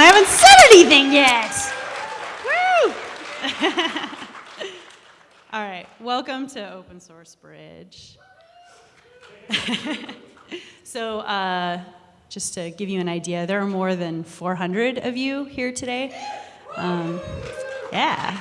I haven't said anything yet. Woo! All right, welcome to Open Source Bridge. so, uh, just to give you an idea, there are more than 400 of you here today. Um, yeah.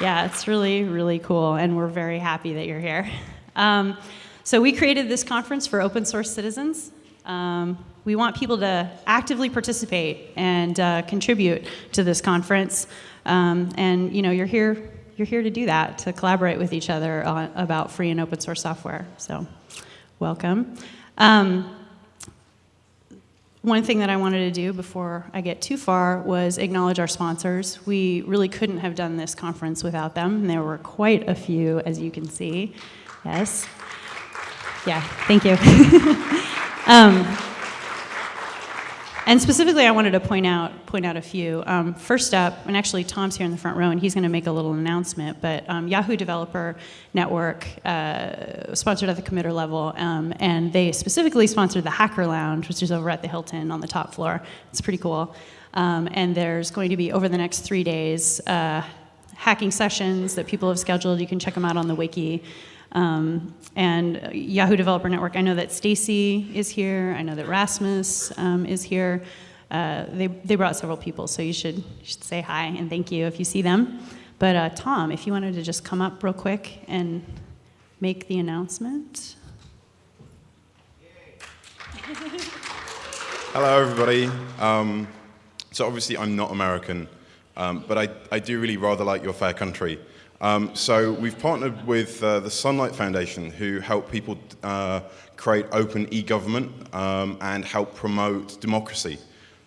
Yeah, it's really, really cool, and we're very happy that you're here. Um, so we created this conference for open source citizens. Um, we want people to actively participate and uh, contribute to this conference. Um, and you know, you're here, you're here to do that, to collaborate with each other on, about free and open source software. So, welcome. Um, one thing that I wanted to do before I get too far was acknowledge our sponsors. We really couldn't have done this conference without them. And there were quite a few, as you can see. Yes. Yeah, thank you. um, and specifically, I wanted to point out point out a few. Um, first up, and actually Tom's here in the front row, and he's going to make a little announcement. But um, Yahoo Developer Network uh, sponsored at the committer level, um, and they specifically sponsored the Hacker Lounge, which is over at the Hilton on the top floor. It's pretty cool. Um, and there's going to be over the next three days uh, hacking sessions that people have scheduled. You can check them out on the wiki. Um, and Yahoo Developer Network, I know that Stacy is here. I know that Rasmus um, is here. Uh, they, they brought several people, so you should, you should say hi and thank you if you see them. But uh, Tom, if you wanted to just come up real quick and make the announcement. Hello, everybody. Um, so obviously I'm not American, um, but I, I do really rather like your fair country. Um, so we've partnered with uh, the Sunlight Foundation, who help people uh, create open e-government um, and help promote democracy.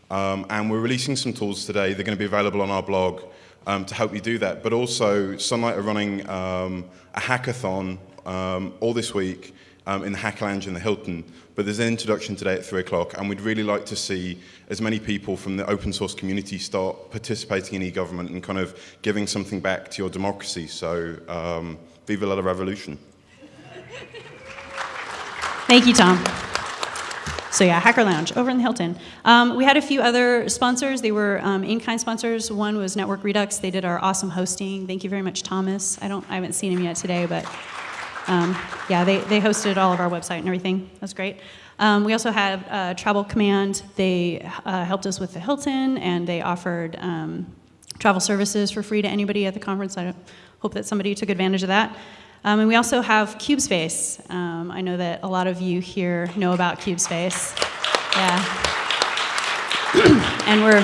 Um, and we're releasing some tools today. They're going to be available on our blog um, to help you do that. But also, Sunlight are running um, a hackathon um, all this week um, in the Hacker Lounge in the Hilton. But there's an introduction today at 3 o'clock, and we'd really like to see as many people from the open source community start participating in e-government and kind of giving something back to your democracy. So, um, viva la revolution. Thank you, Tom. So yeah, Hacker Lounge over in the Hilton. Um, we had a few other sponsors. They were um, in-kind sponsors. One was Network Redux. They did our awesome hosting. Thank you very much, Thomas. I don't, I haven't seen him yet today, but um, yeah, they, they hosted all of our website and everything. That's great. Um, we also had uh, Travel Command. They uh, helped us with the Hilton, and they offered um, travel services for free to anybody at the conference. I hope that somebody took advantage of that. Um, and we also have CubeSpace. Um, I know that a lot of you here know about CubeSpace. Yeah. and we're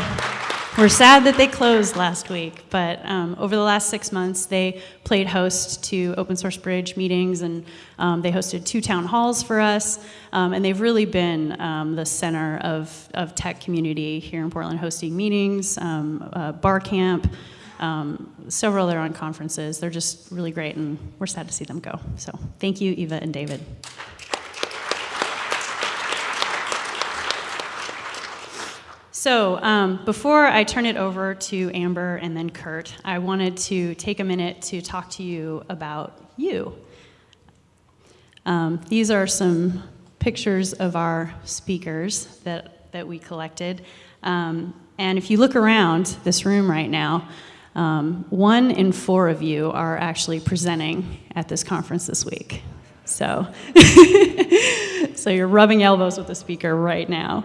we're sad that they closed last week, but um, over the last six months, they played host to Open Source Bridge meetings, and um, they hosted two town halls for us, um, and they've really been um, the center of, of tech community here in Portland, hosting meetings, um, uh, bar camp, um, several other on conferences. They're just really great, and we're sad to see them go. So thank you, Eva and David. So um, before I turn it over to Amber and then Kurt, I wanted to take a minute to talk to you about you. Um, these are some pictures of our speakers that, that we collected. Um, and if you look around this room right now, um, one in four of you are actually presenting at this conference this week. So, so you're rubbing elbows with the speaker right now.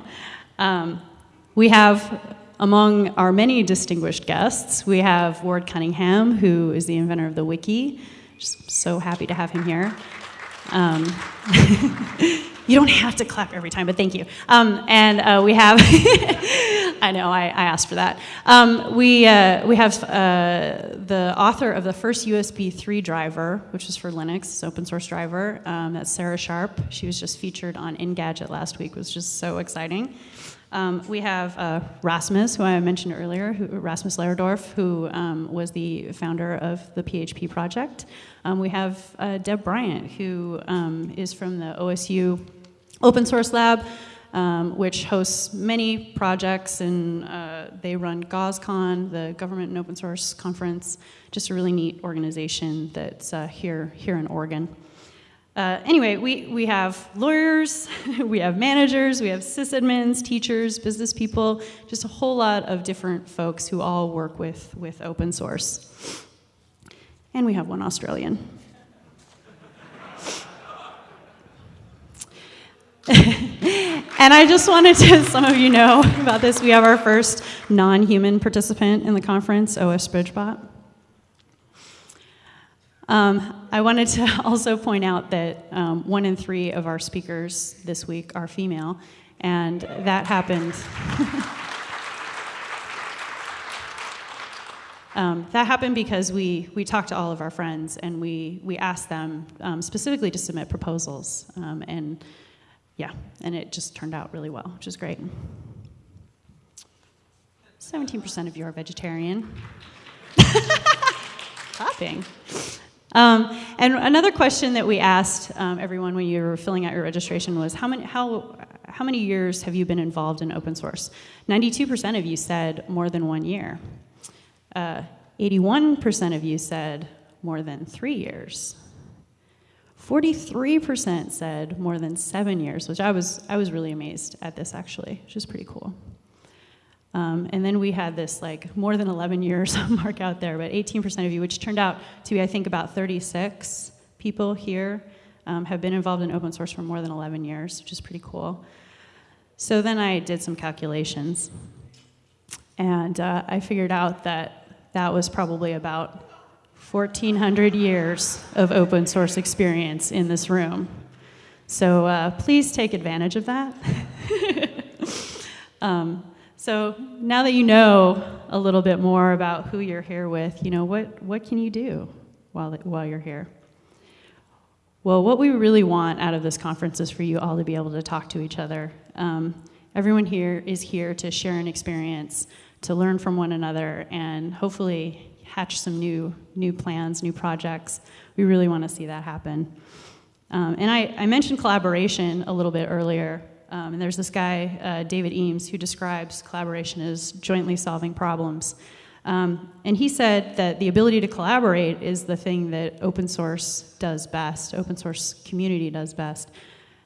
We have, among our many distinguished guests, we have Ward Cunningham, who is the inventor of the wiki. Just so happy to have him here. Um, you don't have to clap every time, but thank you. Um, and uh, we have, I know, I, I, asked for that. Um, we, uh, we have uh, the author of the first USB 3 driver, which is for Linux, open source driver. Um, that's Sarah Sharp. She was just featured on Engadget last week, it was just so exciting. Um, we have uh, Rasmus, who I mentioned earlier, who, Rasmus Lerdorf, who um, was the founder of the PHP project. Um, we have uh, Deb Bryant, who um, is from the OSU Open Source Lab, um, which hosts many projects, and uh, they run GOSCON, the Government and Open Source Conference, just a really neat organization that's uh, here, here in Oregon. Uh, anyway, we, we have lawyers, we have managers, we have sysadmins, teachers, business people, just a whole lot of different folks who all work with, with open source. And we have one Australian. and I just wanted to, some of you know about this, we have our first non-human participant in the conference, OS Bridgebot. Um, I wanted to also point out that um, one in three of our speakers this week are female, and that happened. um, that happened because we, we talked to all of our friends and we, we asked them um, specifically to submit proposals. Um, and yeah, and it just turned out really well, which is great. 17% of you are vegetarian. Clapping. Um, and another question that we asked um, everyone when you were filling out your registration was how many, how, how many years have you been involved in open source? 92% of you said more than one year. 81% uh, of you said more than three years. 43% said more than seven years, which I was, I was really amazed at this actually, which is pretty cool. Um, and then we had this like more than 11 years mark out there, but 18% of you, which turned out to be, I think, about 36 people here um, have been involved in open source for more than 11 years, which is pretty cool. So then I did some calculations, and uh, I figured out that that was probably about 1,400 years of open source experience in this room. So uh, please take advantage of that. um, so now that you know a little bit more about who you're here with, you know, what, what can you do while, while you're here? Well, what we really want out of this conference is for you all to be able to talk to each other. Um, everyone here is here to share an experience, to learn from one another, and hopefully hatch some new, new plans, new projects. We really want to see that happen. Um, and I, I mentioned collaboration a little bit earlier. Um, and there's this guy, uh, David Eaves, who describes collaboration as jointly solving problems. Um, and he said that the ability to collaborate is the thing that open source does best, open source community does best.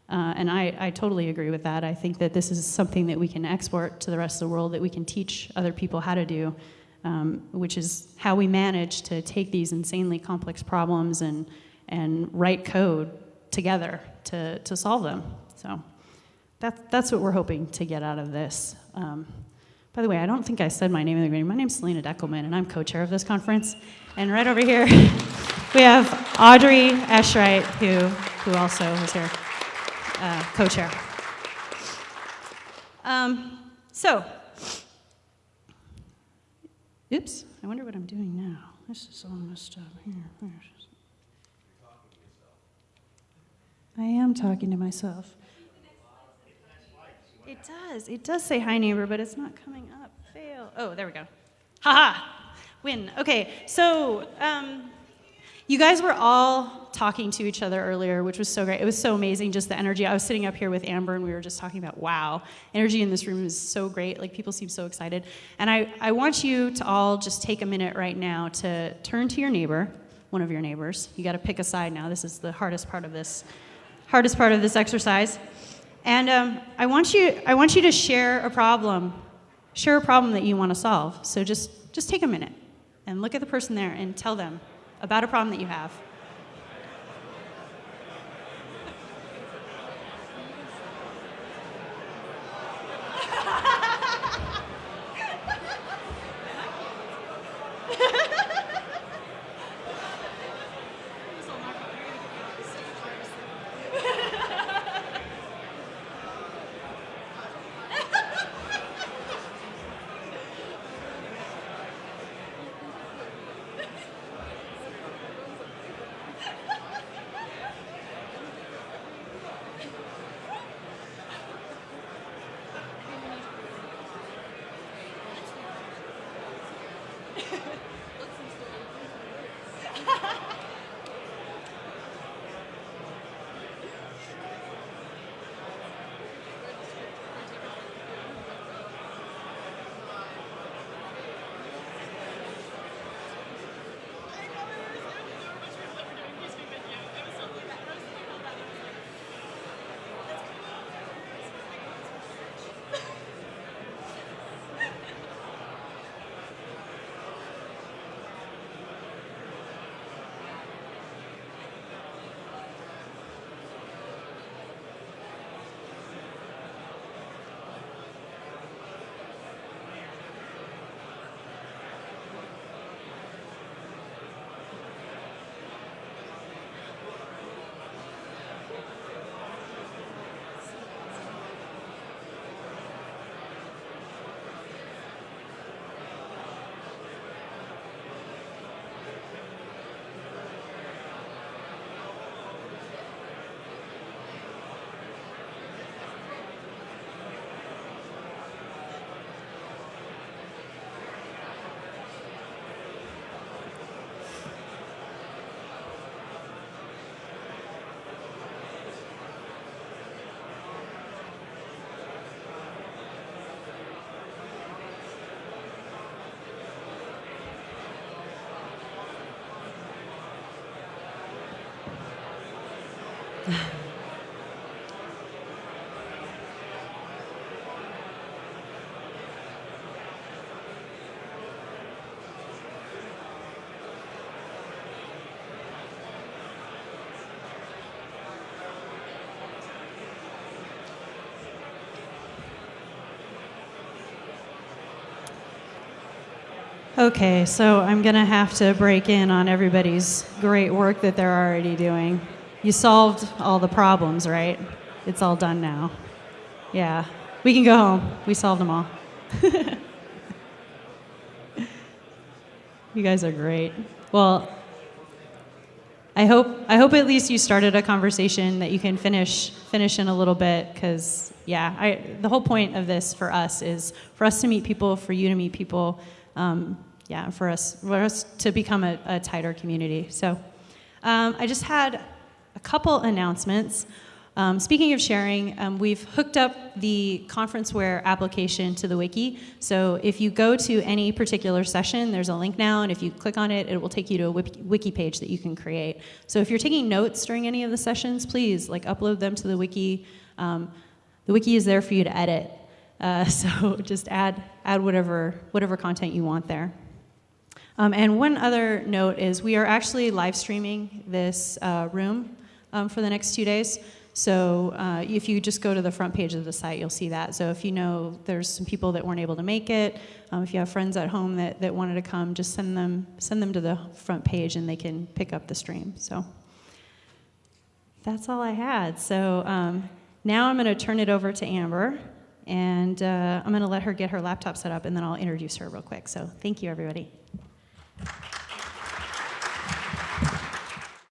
Uh, and I, I, totally agree with that. I think that this is something that we can export to the rest of the world, that we can teach other people how to do, um, which is how we manage to take these insanely complex problems and, and write code together to, to solve them. So. That, that's what we're hoping to get out of this. Um, by the way, I don't think I said my name in the beginning. My name's Selena Deckelmann, and I'm co-chair of this conference. And right over here, we have Audrey Eschright, who, who also is here, uh, co-chair. Um, so, oops, I wonder what I'm doing now. This is all messed up here. I am talking to myself. It does. It does say hi, neighbor, but it's not coming up. Fail. Oh, there we go. Ha ha. Win. Okay, so um, you guys were all talking to each other earlier, which was so great. It was so amazing, just the energy. I was sitting up here with Amber, and we were just talking about, wow, energy in this room is so great. Like, people seem so excited. And I, I want you to all just take a minute right now to turn to your neighbor, one of your neighbors. You got to pick a side now. This is the hardest part of this, hardest part of this exercise. And um, I, want you, I want you to share a problem, share a problem that you want to solve. So just, just take a minute and look at the person there and tell them about a problem that you have. Okay, so I'm going to have to break in on everybody's great work that they're already doing. You solved all the problems, right? It's all done now. Yeah, we can go home. We solved them all. you guys are great. Well, I hope I hope at least you started a conversation that you can finish finish in a little bit because yeah, I, the whole point of this for us is for us to meet people, for you to meet people, um, yeah, for us for us to become a, a tighter community. So um, I just had a couple announcements. Um, speaking of sharing, um, we've hooked up the ConferenceWare application to the wiki. So if you go to any particular session, there's a link now, and if you click on it, it will take you to a wiki, page that you can create. So if you're taking notes during any of the sessions, please like upload them to the wiki. Um, the wiki is there for you to edit. Uh, so just add add whatever whatever content you want there. Um, and one other note is we are actually live streaming this uh, room um, for the next two days. So uh, if you just go to the front page of the site, you'll see that. So if you know there's some people that weren't able to make it, um, if you have friends at home that, that wanted to come, just send them send them to the front page and they can pick up the stream. So that's all I had. So um, now I'm going to turn it over to Amber, and uh, I'm going to let her get her laptop set up, and then I'll introduce her real quick. So thank you, everybody.